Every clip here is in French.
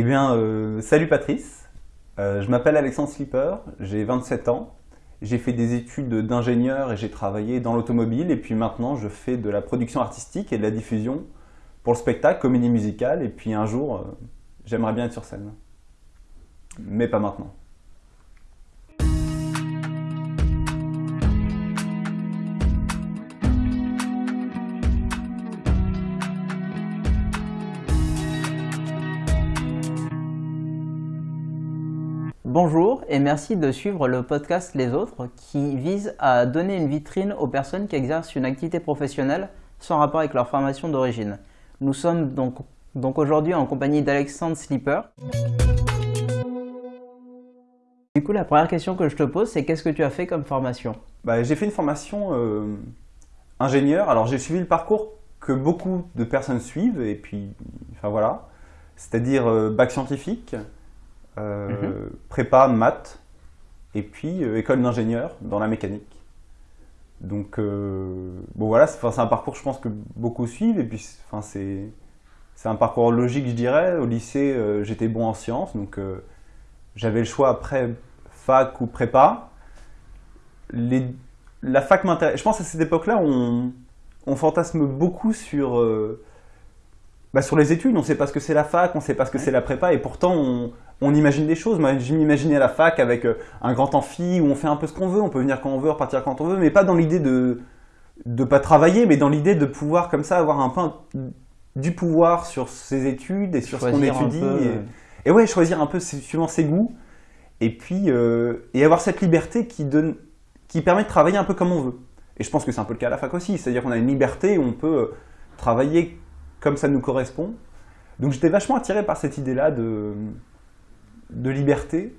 Eh bien, euh, salut Patrice. Euh, je m'appelle Alexandre Slipper, j'ai 27 ans. J'ai fait des études d'ingénieur et j'ai travaillé dans l'automobile. Et puis maintenant, je fais de la production artistique et de la diffusion pour le spectacle, comédie musicale. Et puis un jour, euh, j'aimerais bien être sur scène. Mais pas maintenant. Bonjour et merci de suivre le podcast Les Autres qui vise à donner une vitrine aux personnes qui exercent une activité professionnelle sans rapport avec leur formation d'origine. Nous sommes donc, donc aujourd'hui en compagnie d'Alexandre Slipper. Du coup, la première question que je te pose, c'est qu'est-ce que tu as fait comme formation? Bah, j'ai fait une formation euh, ingénieur. Alors j'ai suivi le parcours que beaucoup de personnes suivent et puis, enfin voilà, c'est-à-dire euh, bac scientifique, euh, Mhm. prépa, maths, et puis euh, école d'ingénieur dans la mécanique. Donc, euh, bon voilà, c'est un parcours je pense que beaucoup suivent, et puis c'est- un parcours logique je dirais. Au lycée, j'étais bon en sciences, donc j'avais le choix après fac ou prépa. Les, la fac m'intéresse. Je pense à cette époque-là, on, on fantasme beaucoup sur, bah, sur les études. On ne sait pas ce que c'est la fac, on ne sait pas ce que c'est la prépa, et pourtant on, on imagine des choses. Moi, je m'imaginais à la fac avec euh, un grand amphi où on fait un peu ce qu'on veut, on peut venir quand on veut, repartir quand on veut, mais pas dans l'idée de de pas travailler, mais dans l'idée de pouvoir comme ça avoir un peu du pouvoir sur ses études et sur ce qu'on étudie. peu, et- et ouais, choisir un peu suivant ses goûts. Et puis, euh, et avoir cette liberté qui, donne, qui permet de travailler un peu comme on veut. Et je pense que c'est un peu le cas à la fac aussi. C'est-à-dire qu'on a une liberté où on peut euh, travailler comme ça nous correspond. Donc j'étais vachement attiré par cette idée-là de, de liberté.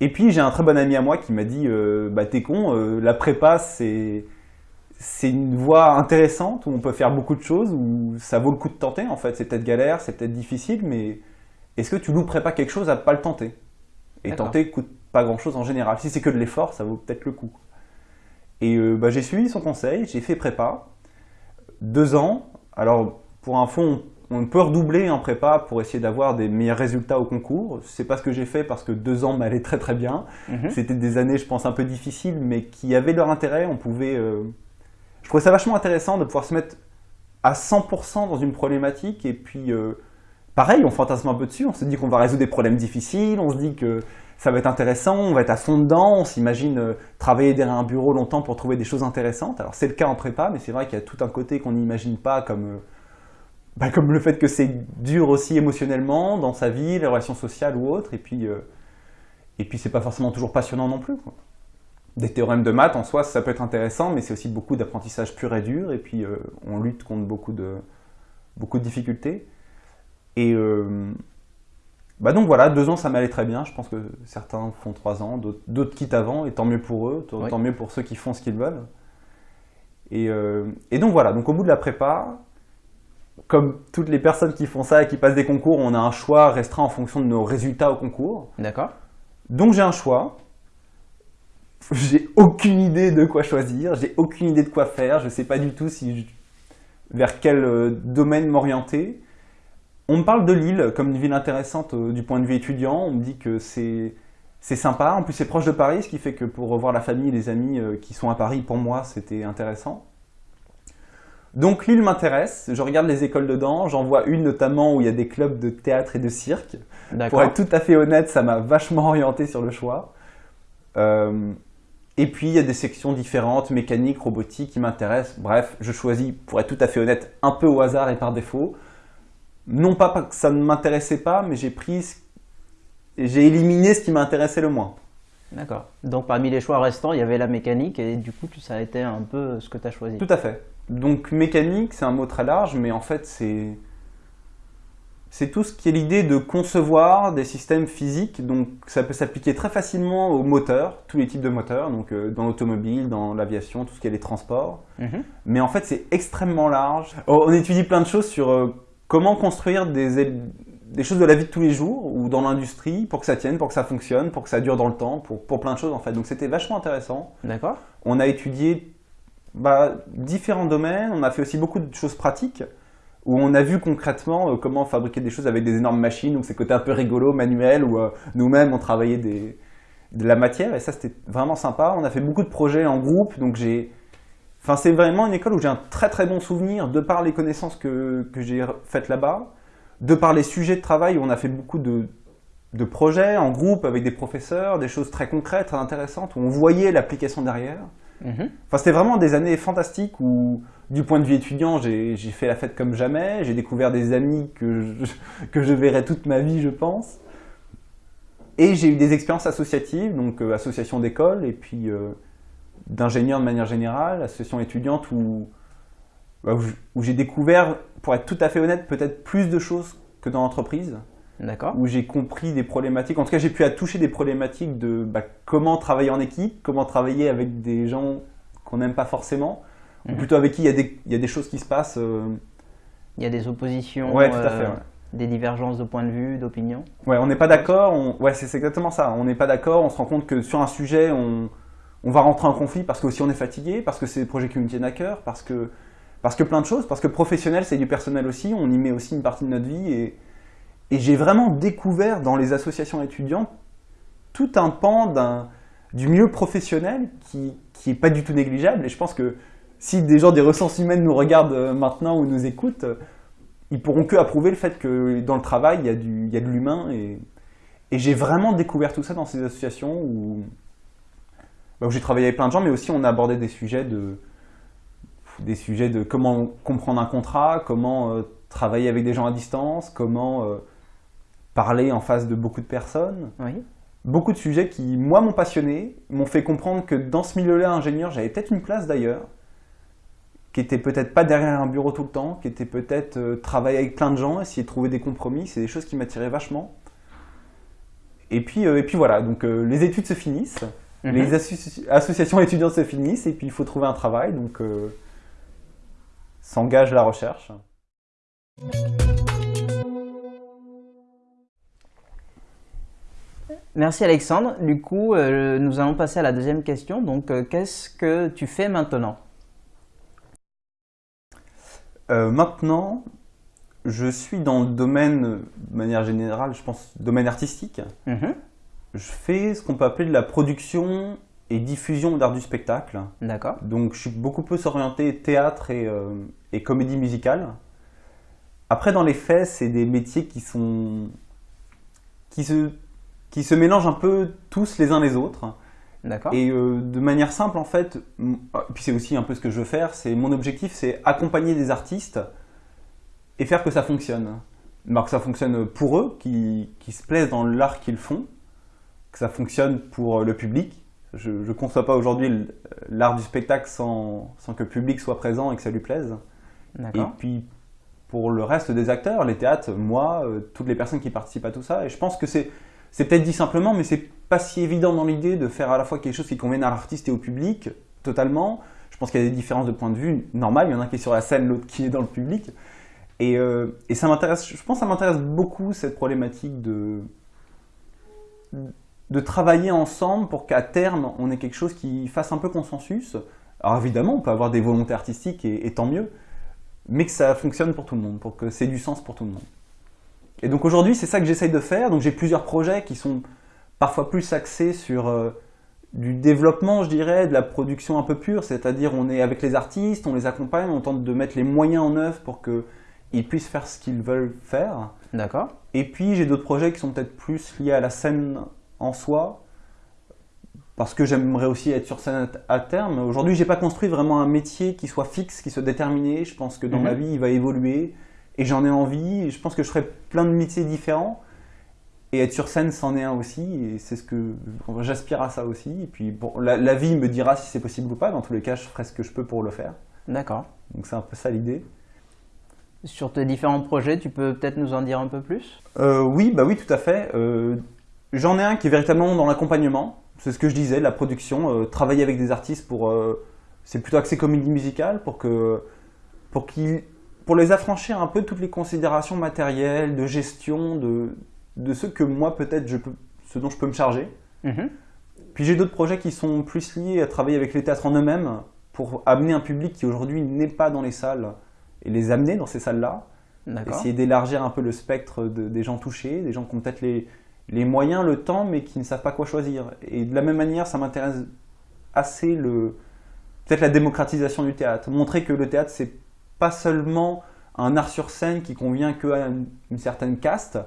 Et puis j'ai un très bon ami à moi qui m'a dit euh, Bah t'es con, euh, la prépa c'est c'est une voie intéressante où on peut faire beaucoup de choses, où ça vaut le coup de tenter en fait. C'est peut-être galère, c'est peut-être difficile, mais est-ce que tu louperais pas quelque chose à pas le tenter? Et tenter coûte pas grand-chose en général. Si c'est que de l'effort, ça vaut peut-être le coup. Et euh, bah, j'ai suivi son conseil, j'ai fait prépa. Deux ans. Alors, pour info, on, on peut redoubler en prépa pour essayer d'avoir des meilleurs résultats au concours. C'est pas ce que j'ai fait parce que deux ans m'allait très très bien. mhm. C'était des années, je pense, un peu difficiles, mais qui avaient leur intérêt. On pouvait. euh, Je trouvais ça vachement intéressant de pouvoir se mettre à 100% dans une problématique et puis. euh, Pareil, on fantasme un peu dessus, on se dit qu'on va résoudre des problèmes difficiles, on se dit que ça va être intéressant, on va être à fond dedans, on s'imagine euh, travailler derrière un bureau longtemps pour trouver des choses intéressantes. Alors c'est le cas en prépa, mais c'est vrai qu'il y a tout un côté qu'on n'imagine pas comme, bah, comme le fait que c'est dur aussi émotionnellement dans sa vie, les relations sociales ou autres, et puis, euh, et puis c'est pas forcément toujours passionnant non plus. quoi. Des théorèmes de maths en soi, ça peut être intéressant, mais c'est aussi beaucoup d'apprentissage pur et dur, et puis euh, on lutte contre beaucoup de, beaucoup de difficultés. Et euh, bah donc voilà, deux ans ça m'allait très bien. Je pense que certains font trois ans, d'autres- quittent avant, et tant mieux pour eux, tant Oui. tant mieux pour ceux qui font ce qu'ils veulent. Et, euh, et donc voilà, donc au bout de la prépa, comme toutes les personnes qui font ça et qui passent des concours, on a un choix restreint en fonction de nos résultats au concours. D'accord. Donc j'ai un choix. J'ai aucune idée de quoi choisir, j'ai aucune idée de quoi faire, je sais pas du tout si je- vers quel euh, domaine m'orienter. On me parle de Lille comme une ville intéressante euh, du point de vue étudiant, on me dit que c'est c'est sympa, en plus c'est proche de Paris, ce qui fait que pour revoir la famille et les amis euh, qui sont à Paris, pour moi c'était intéressant. Donc Lille m'intéresse, je regarde les écoles dedans, j'en vois une notamment où il y a des clubs de théâtre et de cirque. Pour être tout à fait honnête, ça m'a vachement orienté sur le choix. Euh, et puis, il y a des sections différentes, mécanique, robotique, qui m'intéressent. Bref, je choisis, pour être tout à fait honnête, un peu au hasard et par défaut. Non pas que ça ne m'intéressait pas, mais j'ai pris, ce- j'ai éliminé ce qui m'intéressait le moins. D'accord. Donc parmi les choix restants, il y avait la mécanique et du coup, ça a été un peu ce que tu as choisi. Tout à fait. Donc mécanique, c'est un mot très large, mais en fait c'est c'est tout ce qui est l'idée de concevoir des systèmes physiques. Donc ça peut s'appliquer très facilement aux moteurs, tous les types de moteurs, donc euh, dans l'automobile, dans l'aviation, tout ce qui est les transports. Mhm. Mais en fait c'est extrêmement large. Oh, On étudie plein de choses sur euh, comment construire des, des choses de la vie de tous les jours ou dans l'industrie pour que ça tienne, pour que ça fonctionne, pour que ça dure dans le temps, pour, pour plein de choses en fait. Donc c'était vachement intéressant. D'accord. On a étudié bah, différents domaines, on a fait aussi beaucoup de choses pratiques. où on a vu concrètement euh, comment fabriquer des choses avec des énormes machines, donc c'est côté un peu rigolo, manuel, où euh, nous-mêmes on travaillait de la matière, et ça c'était vraiment sympa. On a fait beaucoup de projets en groupe, donc j'ai... Enfin, c'est vraiment une école où j'ai un très très bon souvenir, de par les connaissances que, que j'ai faites là-bas, de par les sujets de travail où on a fait beaucoup de, de projets en groupe avec des professeurs, des choses très concrètes, très intéressantes, où on voyait l'application derrière. Mhm. C'était vraiment des années fantastiques où, du point de vue étudiant, j'ai fait la fête comme jamais. J'ai découvert des amis que je, que je verrai toute ma vie, je pense. Et j'ai eu des expériences associatives, donc euh, association d'école et puis euh, d'ingénieurs de manière générale, association étudiante où, bah, où j'ai découvert, pour être tout à fait honnête, peut-être plus de choses que dans l'entreprise. Où j'ai compris des problématiques. En tout cas, j'ai pu toucher des problématiques de bah, comment travailler en équipe, comment travailler avec des gens qu'on n'aime pas forcément, ou Mhm. plutôt avec qui il y, a des- il y a des choses qui se passent. euh, Il y a des oppositions, Ouais, tout à euh, ouais. des divergences de point de vue, d'opinion. Ouais, on n'est pas d'accord. on- Ouais, c'est c'est exactement ça. On n'est pas d'accord. On se rend compte que sur un sujet, on, on va rentrer en conflit parce qu'aussi on est fatigué, parce que c'est des projets qui nous tiennent à cœur, parce que, parce que plein de choses, parce que professionnel, c'est du personnel aussi. On y met aussi une partie de notre vie. Et, et j'ai vraiment découvert dans les associations étudiantes tout un pan du milieu professionnel qui, qui est pas du tout négligeable. Et je pense que si des gens des ressources humaines nous regardent euh, maintenant ou nous écoutent, euh, ils pourront que approuver le fait que dans le travail, il y a, du, il y a de l'humain. Et, j'ai vraiment découvert tout ça dans ces associations où, bah, où j'ai travaillé avec plein de gens, mais aussi on a abordé des sujets de, des sujets de comment comprendre un contrat, comment euh, travailler avec des gens à distance, comment parler en face de beaucoup de personnes. Oui. Beaucoup de sujets qui, moi, m'ont passionné, m'ont fait comprendre que dans ce milieu-là, ingénieur, j'avais peut-être une place d'ailleurs, qui était peut-être pas derrière un bureau tout le temps, qui était peut-être euh, travailler avec plein de gens, essayer de trouver des compromis, c'est des choses qui m'attiraient vachement. Et puis, euh, et puis voilà, donc euh, les études se finissent, Mhm. les associ- associations étudiantes se finissent, et puis il faut trouver un travail, donc s'engage la recherche. Merci Alexandre. Du coup, euh, nous allons passer à la deuxième question. Donc, euh, qu'est-ce que tu fais maintenant? Euh, maintenant, je suis dans le domaine, de manière générale, je pense, domaine artistique. Mhm. Je fais ce qu'on peut appeler de la production et diffusion d'art du spectacle. D'accord. Donc je suis beaucoup plus orienté théâtre et, et comédie musicale. Après, dans les faits, c'est des métiers qui sont qui se qui se mélangent un peu tous les uns les autres. D'accord. Et euh, de manière simple, en fait, ah, puis c'est aussi un peu ce que je veux faire, c'est mon objectif, c'est accompagner des artistes et faire que ça fonctionne. Alors que ça fonctionne pour eux, qui, qui se plaisent dans l'art qu'ils font, que ça fonctionne pour le public. Je ne conçois pas aujourd'hui l- l'art du spectacle sans, sans que le public soit présent et que ça lui plaise. Et puis pour le reste des acteurs, les théâtres, moi, euh, toutes les personnes qui participent à tout ça, et je pense que c'est c'est peut-être dit simplement, mais c'est pas si évident dans l'idée de faire à la fois quelque chose qui convienne à l'artiste et au public, totalement. Je pense qu'il y a des différences de point de vue normales, il y en a un qui est sur la scène, l'autre qui est dans le public. Et, euh, ça m'intéresse, je pense que ça m'intéresse beaucoup cette problématique de, de travailler ensemble pour qu'à terme on ait quelque chose qui fasse un peu consensus. Alors évidemment, on peut avoir des volontés artistiques et, et tant mieux, mais que ça fonctionne pour tout le monde, pour que c'est du sens pour tout le monde. Et donc aujourd'hui, c'est ça que j'essaye de faire. Donc j'ai plusieurs projets qui sont parfois plus axés sur euh, du développement, je dirais, de la production un peu pure, c'est-à-dire on est avec les artistes, on les accompagne, on tente de mettre les moyens en œuvre pour qu'ils puissent faire ce qu'ils veulent faire. D'accord. Et puis j'ai d'autres projets qui sont peut-être plus liés à la scène en soi, parce que j'aimerais aussi être sur scène à terme. Aujourd'hui, j'ai pas construit vraiment un métier qui soit fixe, qui soit déterminé. Je pense que dans Mhm. ma vie, il va évoluer, et j'en ai envie. Je pense que je ferai plein de métiers différents. Et être sur scène, c'en est un aussi, et c'est ce que j'aspire à ça aussi. Et puis bon, la, la vie me dira si c'est possible ou pas. Dans tous les cas, je ferai ce que je peux pour le faire. D'accord. Donc c'est un peu ça l'idée. Sur tes différents projets, tu peux peut-être nous en dire un peu plus? Euh, oui, bah oui, tout à fait. Euh, J'en ai un qui est véritablement dans l'accompagnement. C'est ce que je disais, la production, euh, travailler avec des artistes pour. c'est plutôt axé comédie musicale pour que pour qu'ils pour les affranchir un peu de toutes les considérations matérielles, de gestion, de de ce que moi peut-être je peux, ce dont je peux me charger. Mhm. Puis j'ai d'autres projets qui sont plus liés à travailler avec les théâtres en eux-mêmes pour amener un public qui aujourd'hui n'est pas dans les salles et les amener dans ces salles-là. essayer d'élargir un peu le spectre des gens touchés, des gens qui ont peut-être les, les moyens, le temps, mais qui ne savent pas quoi choisir. Et de la même manière, ça m'intéresse assez le peut-être la démocratisation du théâtre. Montrer que le théâtre, c'est pas seulement un art sur scène qui convient qu'à une certaine caste,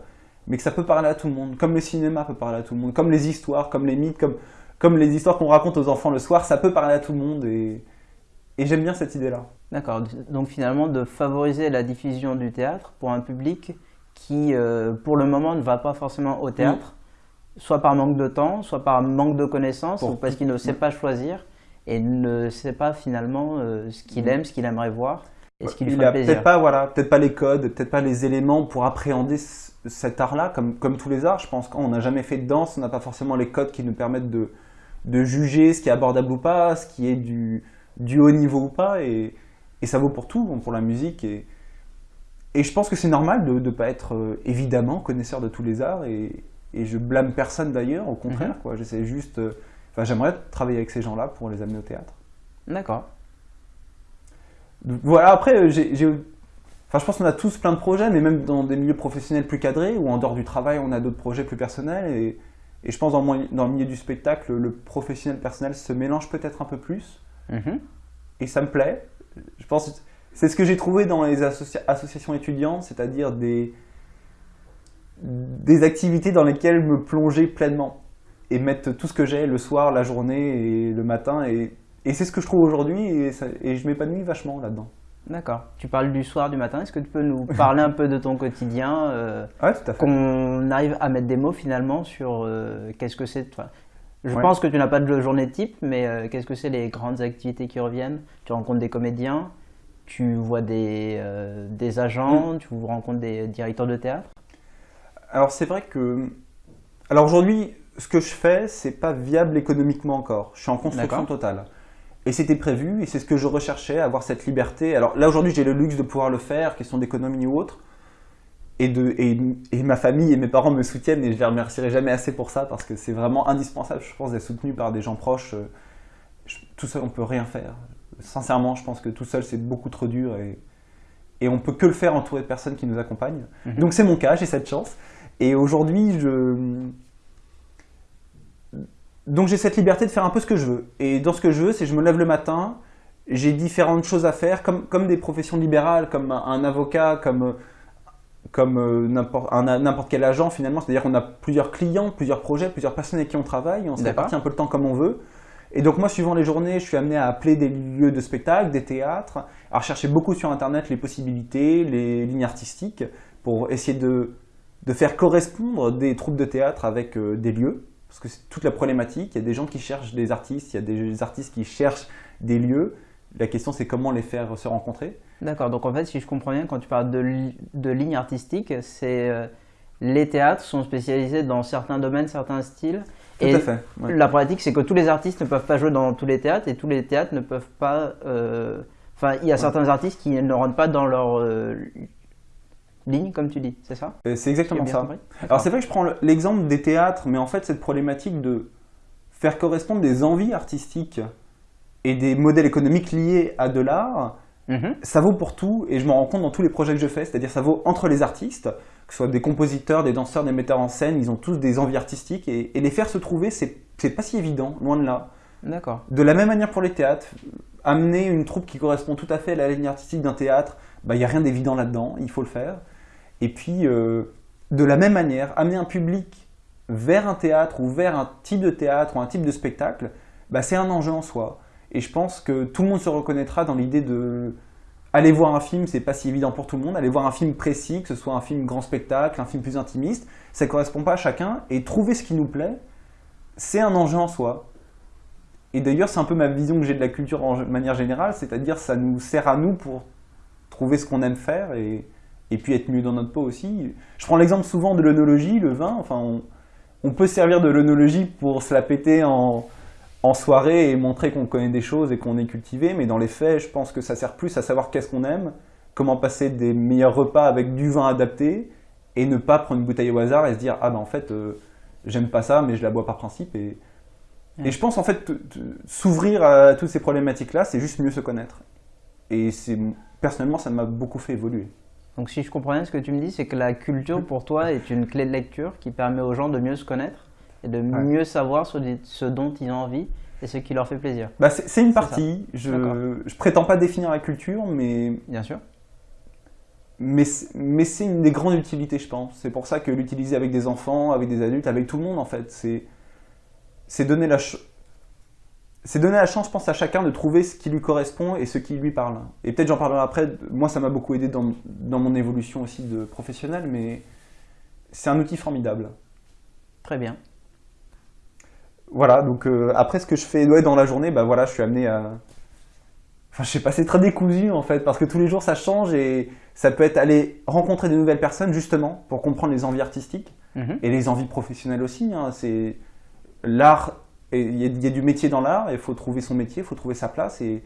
mais que ça peut parler à tout le monde. Comme le cinéma peut parler à tout le monde, comme les histoires, comme les mythes, comme, comme les histoires qu'on raconte aux enfants le soir, ça peut parler à tout le monde. Et, et j'aime bien cette idée-là. D'accord. Donc finalement, de favoriser la diffusion du théâtre pour un public qui, euh, pour le moment, ne va pas forcément au théâtre, soit par manque de temps, soit par manque de connaissances, ou parce qu'il ne sait pas choisir et ne sait pas finalement euh, ce qu'il aime, ce qu'il aimerait voir. Et ce qui lui il a peut-être pas, voilà, peut-être pas les codes, peut-être pas les éléments pour appréhender cet art-là, comme, comme tous les arts. Je pense qu'on n'a jamais fait de danse, on n'a pas forcément les codes qui nous permettent de, de juger ce qui est abordable ou pas, ce qui est du, du haut niveau ou pas. Et, et ça vaut pour tout, pour la musique. Et, et je pense que c'est normal de ne pas être euh, évidemment connaisseur de tous les arts et, et je blâme personne d'ailleurs, au contraire. Mhm. quoi. J'essaie juste. Euh, enfin, j'aimerais travailler avec ces gens-là pour les amener au théâtre. D'accord. Voilà, après, euh, j'ai. Enfin, je pense qu'on a tous plein de projets, mais même dans des milieux professionnels plus cadrés ou en dehors du travail, on a d'autres projets plus personnels. Et, et je pense dans, dans, le milieu du spectacle, le professionnel personnel se mélange peut-être un peu plus. Mhm. Et ça me plaît. Je pense c'est ce que j'ai trouvé dans les associations étudiantes, c'est-à-dire des, des activités dans lesquelles me plonger pleinement et mettre tout ce que j'ai le soir, la journée et le matin. Et, et c'est ce que je trouve aujourd'hui et, et, je m'épanouis vachement là-dedans. D'accord. Tu parles du soir, du matin. Est-ce que tu peux nous parler un peu de ton quotidien euh, tout à fait. Qu'on arrive à mettre des mots finalement sur euh, qu'est-ce que c'est. Je pense que tu n'as pas de journée type, mais euh, qu'est-ce que c'est les grandes activités qui reviennent? Tu rencontres des comédiens tu vois des, euh, des agents, mm. tu rencontres des directeurs de théâtre? Alors c'est vrai que... Alors aujourd'hui, ce que je fais, c'est pas viable économiquement encore. Je suis en construction totale. Et c'était prévu, et c'est ce que je recherchais, avoir cette liberté. Alors là aujourd'hui, j'ai le luxe de pouvoir le faire, question d'économie ou autre. Et, de, et, et, ma famille et mes parents me soutiennent, et je les remercierai jamais assez pour ça, parce que c'est vraiment indispensable, je pense, d'être soutenu par des gens proches. tout seul, on peut rien faire sincèrement, je pense que tout seul, c'est beaucoup trop dur et, et on peut que le faire entouré de personnes qui nous accompagnent. Mhm. Donc c'est mon cas, j'ai cette chance. Et aujourd'hui, je... Donc j'ai cette liberté de faire un peu ce que je veux. Et dans ce que je veux, c'est je me lève le matin, j'ai différentes choses à faire, comme, comme des professions libérales, comme un, avocat, comme, comme euh, n'importe quel agent finalement. C'est-à-dire qu'on a plusieurs clients, plusieurs projets, plusieurs personnes avec qui on travaille, on se répartit un peu le temps comme on veut. Et donc moi, suivant les journées, je suis amené à appeler des lieux de spectacle, des théâtres, à rechercher beaucoup sur Internet les possibilités, les lignes artistiques, pour essayer de, de faire correspondre des troupes de théâtre avec euh, des lieux, parce que c'est toute la problématique. Il y a des gens qui cherchent des artistes, il y a des artistes qui cherchent des lieux. La question, c'est comment les faire se rencontrer. D'accord, donc en fait, si je comprends bien, quand tu parles de, de lignes artistiques, c'est euh, les théâtres sont spécialisés dans certains domaines, certains styles, et fait. La pratique, c'est que tous les artistes ne peuvent pas jouer dans tous les théâtres et tous les théâtres ne peuvent pas. Euh, enfin, il y a certains artistes qui ne rentrent pas dans leur euh, ligne, comme tu dis, c'est ça C'est exactement ça. Alors, c'est vrai que je prends l'exemple des théâtres, mais en fait, cette problématique de faire correspondre des envies artistiques et des modèles économiques liés à de l'art, mhm. ça vaut pour tout et je m'en rends compte dans tous les projets que je fais. C'est-à-dire, ça vaut entre les artistes que ce soit des compositeurs, des danseurs, des metteurs en scène, ils ont tous des envies artistiques et, les faire se trouver, c'est pas si évident, loin de là. D'accord. De la même manière pour les théâtres, amener une troupe qui correspond tout à fait à la ligne artistique d'un théâtre, il bah, n'y a rien d'évident là-dedans, il faut le faire. Et puis, euh, de la même manière, amener un public vers un théâtre ou vers un type de théâtre ou un type de spectacle, bah, c'est un enjeu en soi. Et je pense que tout le monde se reconnaîtra dans l'idée de aller voir un film, c'est pas si évident pour tout le monde. Aller voir un film précis, que ce soit un film grand spectacle, un film plus intimiste, ça correspond pas à chacun. Et trouver ce qui nous plaît, c'est un enjeu en soi. Et d'ailleurs, c'est un peu ma vision que j'ai de la culture en manière générale, c'est-à-dire ça nous sert à nous pour trouver ce qu'on aime faire et, et, puis être mieux dans notre peau aussi. Je prends l'exemple souvent de l'œnologie, le vin. Enfin, on, on peut servir de l'œnologie pour se la péter en, en soirée et montrer qu'on connaît des choses et qu'on est cultivé, mais dans les faits, je pense que ça sert plus à savoir qu'est-ce qu'on aime, comment passer des meilleurs repas avec du vin adapté, et ne pas prendre une bouteille au hasard et se dire « Ah ben en fait, euh, j'aime pas ça, mais je la bois par principe. » Et, et je pense en fait, s'ouvrir à toutes ces problématiques-là, c'est juste mieux se connaître. Et personnellement, ça m'a beaucoup fait évoluer. Donc si je comprends bien, ce que tu me dis, c'est que la culture pour toi est une clé de lecture qui permet aux gens de mieux se connaître et de mieux savoir ce, ce, dont ils ont envie et ce qui leur fait plaisir. Bah c'est une partie. Je ne prétends pas définir la culture, mais... Bien sûr. Mais, mais c'est une des grandes utilités, je pense. C'est pour ça que l'utiliser avec des enfants, avec des adultes, avec tout le monde, en fait, c'est donner la c'est donner la chance, je pense, à chacun de trouver ce qui lui correspond et ce qui lui parle. Et peut-être j'en parlerai après. Moi, ça m'a beaucoup aidé dans, dans, mon évolution aussi de professionnel, mais c'est un outil formidable. Très bien. Voilà, donc euh, après ce que je fais dans la journée, bah voilà, je suis amené à... Enfin, je sais pas, c'est très décousu en fait, parce que tous les jours ça change et ça peut être aller rencontrer de nouvelles personnes justement pour comprendre les envies artistiques mhm. et les envies professionnelles aussi. Hein. C'est l'art il y, a du métier dans l'art, il faut trouver son métier, il faut trouver sa place. Et,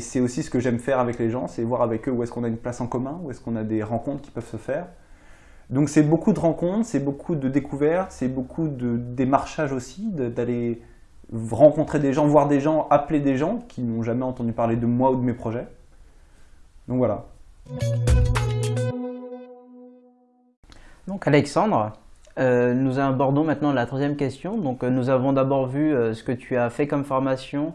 c'est aussi ce que j'aime faire avec les gens, c'est voir avec eux où est-ce qu'on a une place en commun, où est-ce qu'on a des rencontres qui peuvent se faire. Donc c'est beaucoup de rencontres, c'est beaucoup de découvertes, c'est beaucoup de démarchage aussi, d'aller rencontrer des gens, voir des gens, appeler des gens qui n'ont jamais entendu parler de moi ou de mes projets. Donc voilà. Donc Alexandre, euh, nous abordons maintenant la troisième question. Donc, euh, nous avons d'abord vu euh, ce que tu as fait comme formation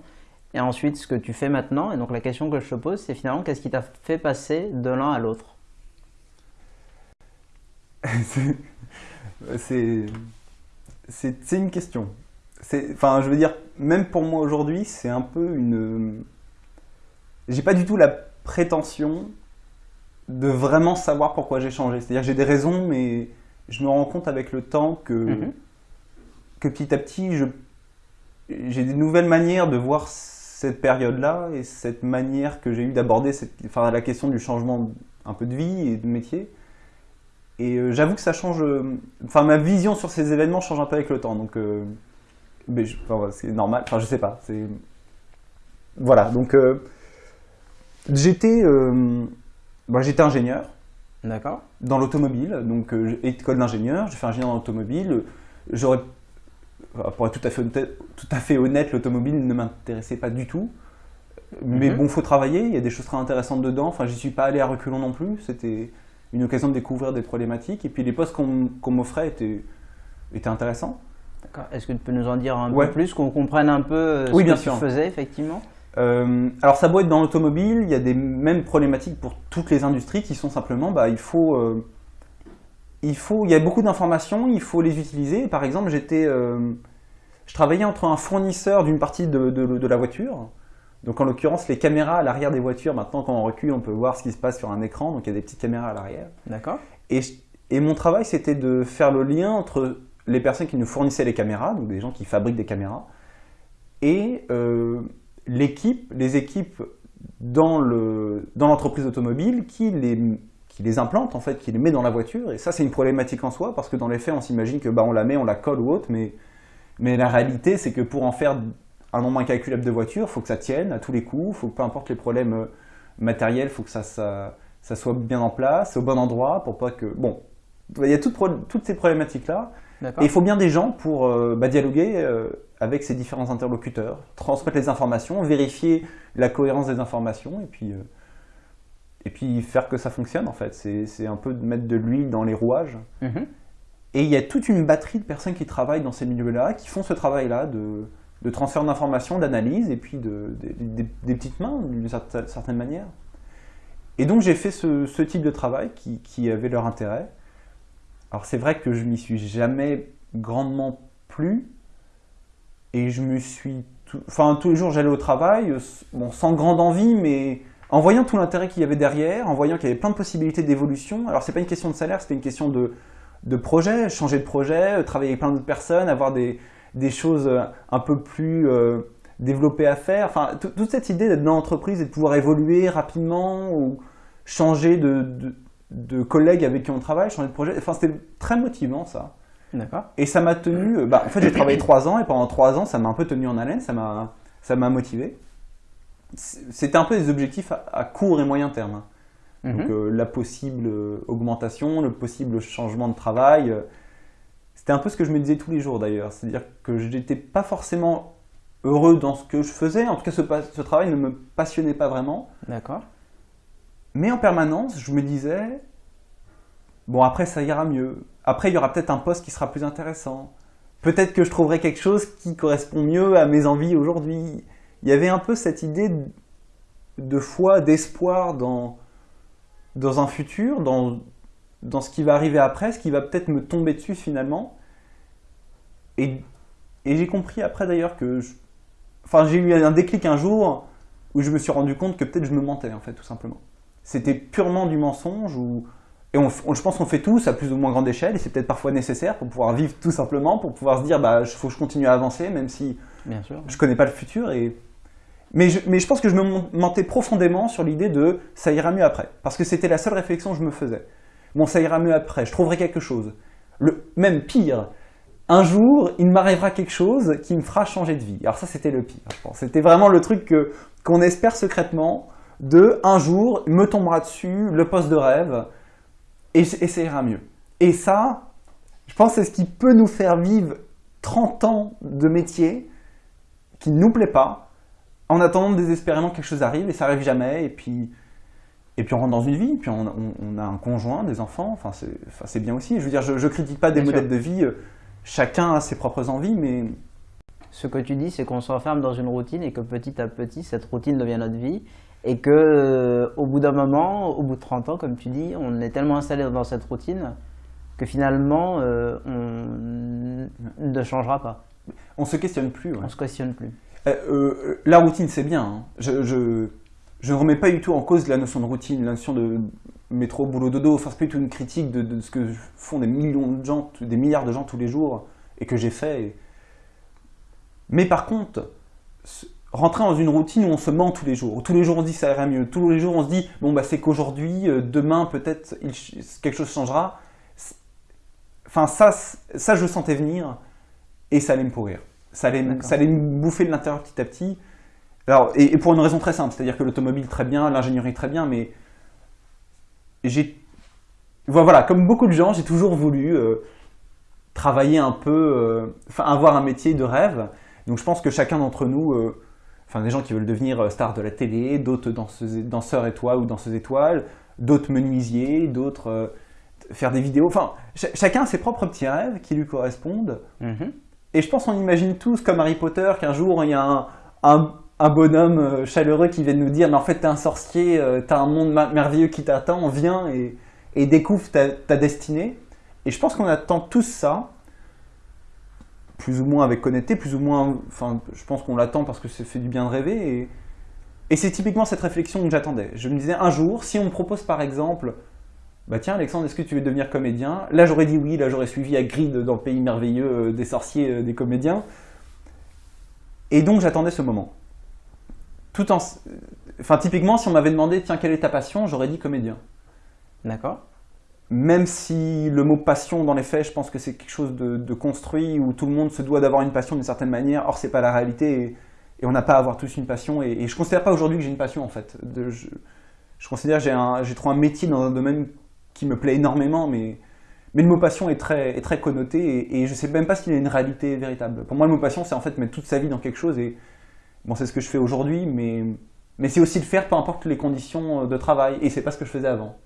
et ensuite ce que tu fais maintenant. Et donc, la question que je te pose, c'est finalement qu'est-ce qui t'a fait passer de l'un à l'autre? C'est une question. Enfin, je veux dire, même pour moi aujourd'hui, c'est un peu une. J'ai pas du tout la prétention de vraiment savoir pourquoi j'ai changé. C'est-à-dire, j'ai des raisons, mais je me rends compte avec le temps que, mhm. que petit à petit, j'ai des nouvelles manières de voir cette période-là et cette manière que j'ai eu d'aborder enfin, la question du changement un peu de vie et de métier. Et euh, j'avoue que ça change. Euh, enfin, ma vision sur ces événements change un peu avec le temps. Donc, euh, c'est normal. Enfin, je sais pas. Voilà. Donc, j'étais, j'étais ingénieur. D'accord. Dans l'automobile, donc euh, école d'ingénieur, j'ai fait ingénieur dans l'automobile. J'aurais, pour être tout à fait honnête, tout à fait honnête l'automobile ne m'intéressait pas du tout. Mais mhm. bon, faut travailler, il y a des choses très intéressantes dedans. Enfin, j'y suis pas allé à reculons non plus. C'était une occasion de découvrir des problématiques. Et puis les postes qu'on m'offrait étaient, étaient intéressants. D'accord. Est-ce que tu peux nous en dire un peu plus, qu'on comprenne un peu euh, ce oui, que tu faisais effectivement? Euh, alors ça doit être dans l'automobile, il y a des mêmes problématiques pour toutes les industries qui sont simplement, bah, il faut, euh, il faut, il y a beaucoup d'informations, il faut les utiliser. Par exemple, j'étais, euh, je travaillais entre un fournisseur d'une partie de, de, la voiture, donc en l'occurrence les caméras à l'arrière des voitures. Maintenant, quand on recule, on peut voir ce qui se passe sur un écran, donc il y a des petites caméras à l'arrière. D'accord. Et, et mon travail, c'était de faire le lien entre les personnes qui nous fournissaient les caméras, donc des gens qui fabriquent des caméras, et l'équipe, les équipes dans l'entreprise dans automobile qui les, qui les implante, en fait, qui les met dans la voiture. Et ça, c'est une problématique en soi, parce que dans les faits, on s'imagine que bah, on la met, on la colle ou autre, mais, mais la réalité, c'est que pour en faire un nombre incalculable de voitures, il faut que ça tienne à tous les coups, faut que peu importe les problèmes euh, matériels, il faut que ça, ça, ça, soit bien en place, au bon endroit, pour pas que... Bon, il y a toutes, toutes ces problématiques-là. Et il faut bien des gens pour euh, bah, dialoguer euh, avec ces différents interlocuteurs, transmettre les informations, vérifier la cohérence des informations et puis, euh, et puis faire que ça fonctionne en fait. C'est un peu de mettre de l'huile dans les rouages. Mhm. Et il y a toute une batterie de personnes qui travaillent dans ces milieux-là, qui font ce travail-là de, de, transfert d'informations, d'analyse et puis de, des petites mains d'une certaine manière. Et donc j'ai fait ce, ce, type de travail qui, qui avait leur intérêt. Alors c'est vrai que je m'y suis jamais grandement plu, et je me suis. Enfin, tous les jours, j'allais au travail, euh, sans grande envie, mais en voyant tout l'intérêt qu'il y avait derrière, en voyant qu'il y avait plein de possibilités d'évolution. Alors, c'est pas une question de salaire, c'était une question de, de projet, changer de projet, euh, travailler avec plein d'autres personnes, avoir des, des, choses euh, un peu plus développées à faire. Enfin, toute cette idée d'être dans l'entreprise et de pouvoir évoluer rapidement ou changer de, de collègues avec qui on travaille, changer de projet. Enfin, c'était très motivant, ça. Et ça m'a tenu. Euh, bah, en fait, j'ai travaillé trois ans et pendant trois ans, ça m'a un peu tenu en haleine, ça m'a, ça m'a motivé. C'était un peu des objectifs à, court et moyen terme. Hein. Mhm. Donc, euh, la possible euh, augmentation, le possible changement de travail. c'était un peu ce que je me disais tous les jours d'ailleurs. C'est-à-dire que je n'étais pas forcément heureux dans ce que je faisais. En tout cas, ce, ce travail ne me passionnait pas vraiment. D'accord. Mais en permanence, je me disais, bon après ça ira mieux. Après il y aura peut-être un poste qui sera plus intéressant. Peut-être que je trouverai quelque chose qui correspond mieux à mes envies aujourd'hui. Il y avait un peu cette idée de foi, d'espoir dans, dans un futur, dans, dans ce qui va arriver après, ce qui va peut-être me tomber dessus finalement. Et, et j'ai compris après d'ailleurs que... Enfin, j'ai eu un déclic un jour où je me suis rendu compte que peut-être je me mentais en fait, tout simplement. C'était purement du mensonge ou... Et on, on- je pense qu'on fait tous à plus ou moins grande échelle et c'est peut-être parfois nécessaire pour pouvoir vivre tout simplement, pour pouvoir se dire bah il faut que je continue à avancer même si Bien sûr. je connais pas le futur et mais je, mais je pense que je me mentais profondément sur l'idée de ça ira mieux après. Parce que c'était la seule réflexion que je me faisais. Bon ça ira mieux après je trouverai quelque chose. Le même pire un jour il m'arrivera quelque chose qui me fera changer de vie. Alors ça c'était le pire je pense. C'était vraiment le truc que qu'on espère secrètement de un jour me tombera dessus le poste de rêve et, et ça ira mieux et ça je pense c'est ce qui peut nous faire vivre 30 ans de métier qui ne nous plaît pas, en attendant désespérément que quelque chose arrive et ça arrive jamais, et puis, et puis on rentre dans une vie, puis on, on- on a un conjoint, des enfants, enfin c'est enfin, bien aussi. Je veux dire, je, je critique pas des Bien modèles de vie, euh, chacun a ses propres envies, mais Ce que tu dis, c'est qu'on s'enferme dans une routine et que petit à petit, cette routine devient notre vie. Et que euh, au bout d'un moment, au bout de 30 ans, comme tu dis, on est tellement installé dans cette routine que finalement, euh, on ne changera pas. on se questionne plus. ouais. On se questionne plus. Euh, euh, la routine, c'est bien. hein. Je, je, remets pas du tout en cause la notion de routine, la notion de métro, boulot, dodo. Enfin, c'est pas du tout une critique de, de ce que font des millions de gens, des milliards de gens tous les jours et que j'ai fait. et- Mais par contre, rentrer dans une routine où on se ment tous les jours, où tous les jours on se dit ça ira mieux, tous les jours on se dit bon bah c'est qu'aujourd'hui, euh, demain peut-être quelque chose changera. Enfin ça, ça je le sentais venir et ça allait me pourrir. Ça allait, ça allait me bouffer de l'intérieur petit à petit. Alors, et, et pour une raison très simple, c'est-à-dire que l'automobile très bien, l'ingénierie très bien, mais j'ai, voilà, comme beaucoup de gens, j'ai toujours voulu euh, travailler un peu, euh, enfin avoir un métier de rêve. Donc je pense que chacun d'entre nous, enfin des gens qui veulent devenir euh, stars de la télé, d'autres danseuses- danseurs étoiles ou danseuses étoiles, d'autres menuisiers, d'autres euh, faire des vidéos. Enfin, ch- chacun a ses propres petits rêves qui lui correspondent. Mhm. Et je pense qu'on imagine tous, comme Harry Potter, qu'un jour il y a un, un- un bonhomme euh, chaleureux qui vient nous dire Mais en fait, t'es un sorcier, t'as un monde merveilleux qui t'attend, viens et, et découvre ta, ta destinée. Et je pense qu'on attend tous ça, plus ou moins avec honnêteté, plus ou moins. Enfin, je pense qu'on l'attend parce que ça fait du bien de rêver. Et, c'est typiquement cette réflexion que j'attendais. Je me disais un jour, si on me propose par exemple bah tiens Alexandre, est-ce que tu veux devenir comédien? Là j'aurais dit oui, là j'aurais suivi Hagrid dans le pays merveilleux euh, des sorciers, euh, des comédiens. Et donc j'attendais ce moment. Tout en... Enfin typiquement si on m'avait demandé tiens quelle est ta passion, j'aurais dit comédien. D'accord? Même si le mot passion dans les faits, je pense que c'est quelque chose de, construit où tout le monde se doit d'avoir une passion d'une certaine manière, or c'est pas la réalité et, on n'a pas à avoir tous une passion et, et je considère pas aujourd'hui que j'ai une passion en fait. Je, considère que j'ai trouvé un métier dans un domaine qui me plaît énormément mais, le mot passion est très, est très connoté et, et je sais même pas s'il a une réalité véritable. Pour moi le mot passion c'est en fait mettre toute sa vie dans quelque chose et bon c'est ce que je fais aujourd'hui mais, mais c'est aussi le faire peu importe les conditions de travail et c'est pas ce que je faisais avant.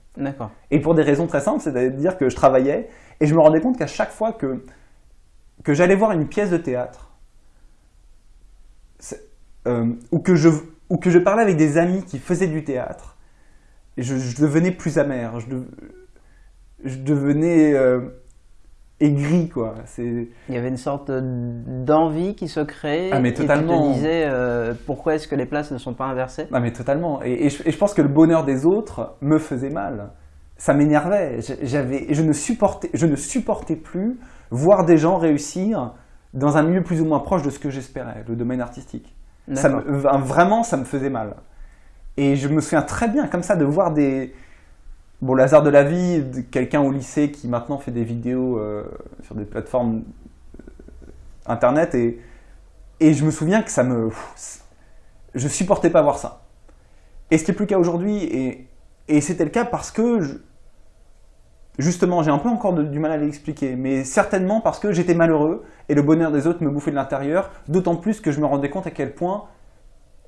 Et pour des raisons très simples, c'est-à-dire que je travaillais et je me rendais compte qu'à chaque fois que, j'allais voir une pièce de théâtre, euh, ou, que je, parlais avec des amis qui faisaient du théâtre, je, devenais plus amer, je devenais euh, aigri, quoi. C'est... Il y avait une sorte d'envie qui se créait. Ah, mais Et tu totalement. te disais euh, pourquoi est-ce que les places ne sont pas inversées? Non mais totalement. Et, et je, et je pense que le bonheur des autres me faisait mal. Ça m'énervait. J'avais, je ne supportais, je ne supportais plus voir des gens réussir dans un milieu plus ou moins proche de ce que j'espérais, le domaine artistique. Ça me- vraiment, ça me faisait mal. Et je me souviens très bien comme ça de voir des, bon, le hasard de la vie, quelqu'un au lycée qui maintenant fait des vidéos euh, sur des plateformes euh, internet et, et je me souviens que ça me, je supportais pas voir ça. Et ce qui plus le cas aujourd'hui, et, et c'était le cas parce que, justement, j'ai un peu encore du mal à l'expliquer, mais certainement parce que j'étais malheureux et le bonheur des autres me bouffait de l'intérieur, d'autant plus que je me rendais compte à quel point